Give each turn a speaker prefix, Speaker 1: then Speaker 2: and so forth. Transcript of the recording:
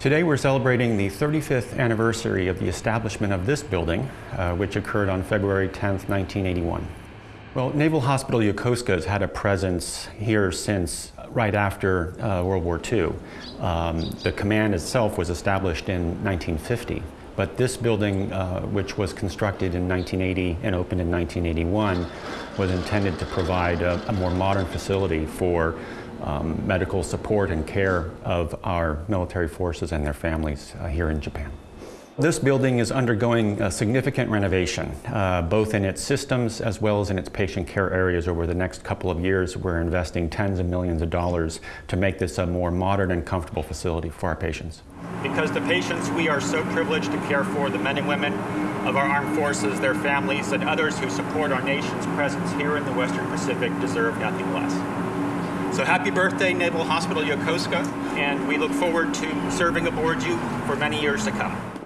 Speaker 1: Today we're celebrating the 35th anniversary of the establishment of this building, uh, which occurred on February 10th, 1981. Well, Naval Hospital Yokosuka has had a presence here since right after uh, World War II. Um, the command itself was established in 1950, but this building, uh, which was constructed in 1980 and opened in 1981, was intended to provide a, a more modern facility for um, medical support and care of our military forces and their families uh, here in Japan. This building is undergoing a significant renovation, uh, both in its systems as well as in its patient care areas over the next couple of years. We're investing tens of millions of dollars to make this a more modern and comfortable facility for our patients.
Speaker 2: Because the patients we are so privileged to care for, the men and women of our armed forces, their families, and others who support our nation's presence here in the Western Pacific deserve nothing less. So happy birthday, Naval Hospital Yokosuka, and we look forward to serving aboard you for many years to come.